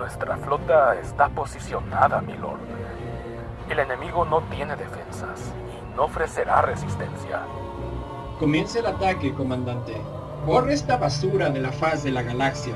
Nuestra flota está posicionada, milord. El enemigo no tiene defensas y no ofrecerá resistencia. Comience el ataque, comandante. Borre esta basura de la faz de la galaxia